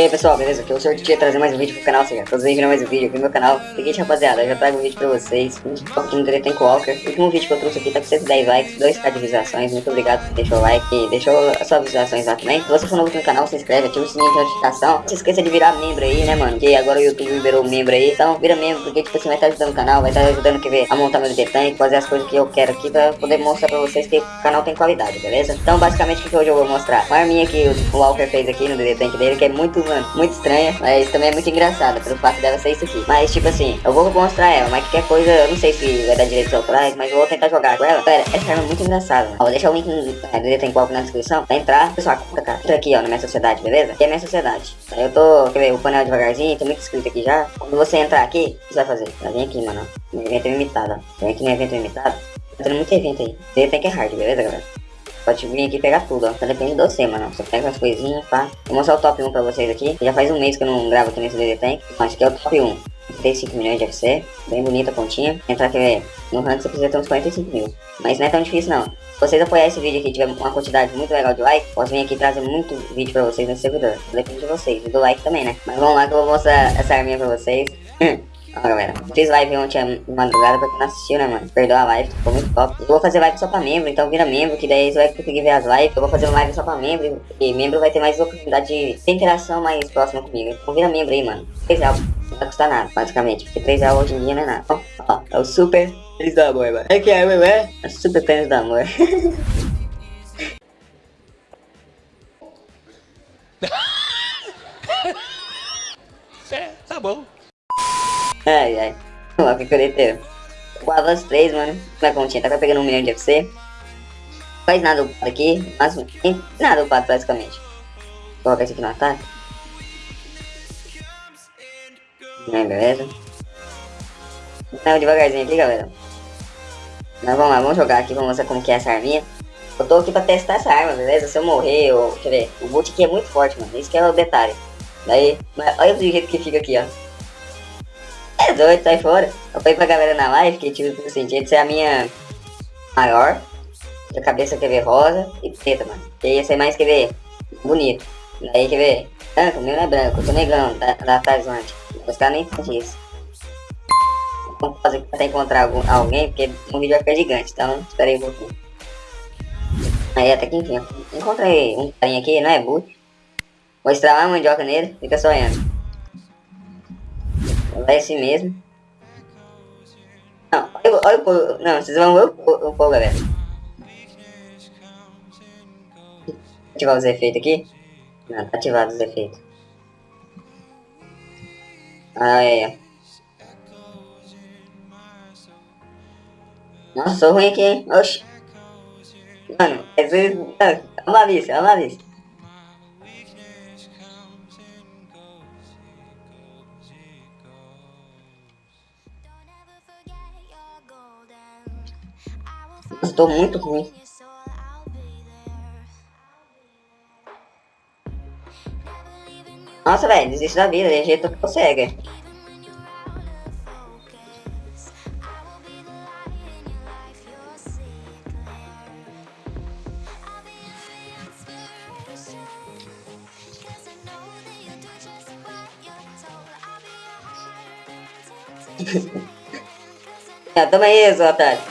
E aí pessoal, beleza? Aqui é o Sr. Tia trazer mais um vídeo pro canal, seja, todos viram mais um vídeo aqui no meu canal. Seguinte rapaziada, eu já trago um vídeo pra vocês, um pouco no Direito Walker. O último vídeo que eu trouxe aqui tá com 110 likes, 2k de visualizações, muito obrigado por deixar o like e deixou as suas visualizações lá também. Se você for novo aqui no canal, se inscreve, ativa o sininho de notificação. Não se esqueça de virar membro aí, né mano, porque agora o YouTube liberou membro aí, então vira membro, porque tipo assim vai estar ajudando o canal, vai estar ajudando que ver, a montar meu DT fazer as coisas que eu quero aqui pra poder mostrar pra vocês que o canal tem qualidade, beleza? Então basicamente o que hoje eu vou mostrar? Uma arminha que o Walker fez aqui no DT dele, que é muito, mano, muito estranha mas também é muito engraçada, pelo fato dela ser isso aqui. Mas, tipo assim, eu vou mostrar ela, mas qualquer coisa, eu não sei se vai dar direitos autorais, mas eu vou tentar jogar com ela. Pera, essa arma é muito engraçada. Ó, vou deixar o link no dedo tem qual na descrição, pra entrar. Pessoal, curta, cara. Entra aqui, ó, na minha sociedade, beleza? Aqui é minha sociedade. Aí eu tô, quer ver, o painel devagarzinho, tem muito escrito aqui já. Quando você entrar aqui, o que você vai fazer? Vai aqui, mano, no evento limitado, ó. Vem aqui no evento limitado. Tá tendo muito evento aí. Tem que é hard, beleza, galera? Pode vir aqui pegar tudo, ó. Só depende de você, mano. Você pega as coisinhas, pá. Vou mostrar o top 1 pra vocês aqui. Já faz um mês que eu não gravo aqui nesse DD Tank. Mas aqui é o top 1. 35 milhões de FC. Bem bonita a pontinha. Entrar aqui no rank você precisa ter uns 45 mil. Mas não é tão difícil não. Se vocês apoiarem esse vídeo aqui e tiver uma quantidade muito legal de like, posso vir aqui trazer muito vídeo pra vocês nesse servidor. Depende de vocês. E do like também, né? Mas vamos lá que eu vou mostrar essa arminha pra vocês. Ó, galera, fiz live ontem de madrugada pra quem não assistiu, né, mano? Perdoa a live, ficou muito top. Eu vou fazer live só pra membro, então vira membro, que daí você vai conseguir ver as lives. Eu vou fazer uma live só pra membro, e membro vai ter mais oportunidade de ter interação mais próxima comigo. Então vira membro aí, mano. 3 reais, não vai custar nada, basicamente, porque 3 reais hoje em dia não é nada. Ó, ó, é o super pênis do amor, mano. É que é, mano, é? É super pênis do amor. é, tá bom. Ai, ai. Lá, que coleteiro. Com as três, mano. Na continha, tá pegando um milhão de FC. Faz nada upado aqui, mas nada upado basicamente. Coloca esse aqui no ataque. Não, beleza. Então, devagarzinho aqui, galera. Mas vamos lá, vamos jogar aqui, vamos mostrar como que é essa arminha. Eu tô aqui pra testar essa arma, beleza? Se eu morrer, eu ver. O boot aqui é muito forte, mano. Isso que é o detalhe. Daí, olha o jeito que fica aqui, ó. É doido, sai fora. Eu falei pra galera na live que tipo assim, tinha que ser a minha maior. A cabeça quer ver rosa e preta, mano. Que ia ser mais, quer ver, bonito. Daí quer ver, branco, meu não é branco, eu tô negão, da, da Tarzante. Os caras nem fazem isso. Vamos fazer até encontrar algum, alguém, porque o vídeo vai ficar gigante, então espera aí um pouquinho. Aí até que enfim, encontrei um carinha aqui, não é boot. Vou estralar a mandioca nele, fica sonhando. Vai esse mesmo. Não, olha, olha o povo. Não, vocês vão ver o povo, galera. Ativar os efeitos aqui. Não, tá ativado os efeitos. Aí, ó. Nossa, sou ruim aqui, hein? Oxi. Mano, às vezes... Ah, a malícia, a malícia. Estou muito ruim. Nossa, velho, desiste da vida, de jeito que consegue. toma aí, otário.